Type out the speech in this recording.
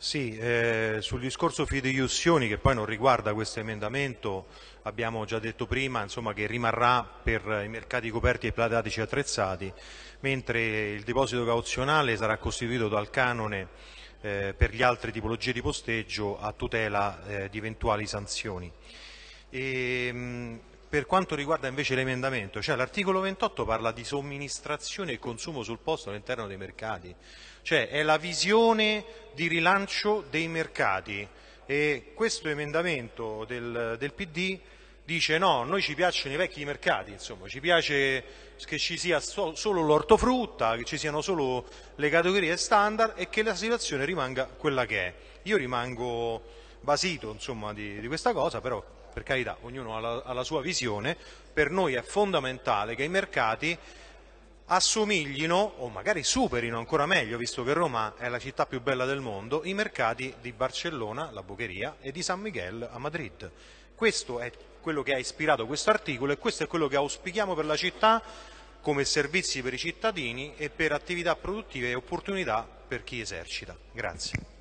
Sì, eh, sul discorso fideiussioni che poi non riguarda questo emendamento abbiamo già detto prima insomma, che rimarrà per i mercati coperti e platatici attrezzati, mentre il deposito cauzionale sarà costituito dal canone eh, per gli altre tipologie di posteggio a tutela eh, di eventuali sanzioni. E, mh, per quanto riguarda invece l'emendamento, cioè l'articolo 28 parla di somministrazione e consumo sul posto all'interno dei mercati, cioè è la visione di rilancio dei mercati e questo emendamento del, del PD dice no, noi ci piacciono i vecchi mercati, insomma, ci piace che ci sia so, solo l'ortofrutta, che ci siano solo le categorie standard e che la situazione rimanga quella che è. Io rimango basito insomma, di, di questa cosa, però per carità, ognuno ha la, ha la sua visione, per noi è fondamentale che i mercati assomiglino o magari superino ancora meglio, visto che Roma è la città più bella del mondo, i mercati di Barcellona, la Bocheria, e di San Miguel a Madrid. Questo è quello che ha ispirato questo articolo e questo è quello che auspichiamo per la città come servizi per i cittadini e per attività produttive e opportunità per chi esercita. Grazie.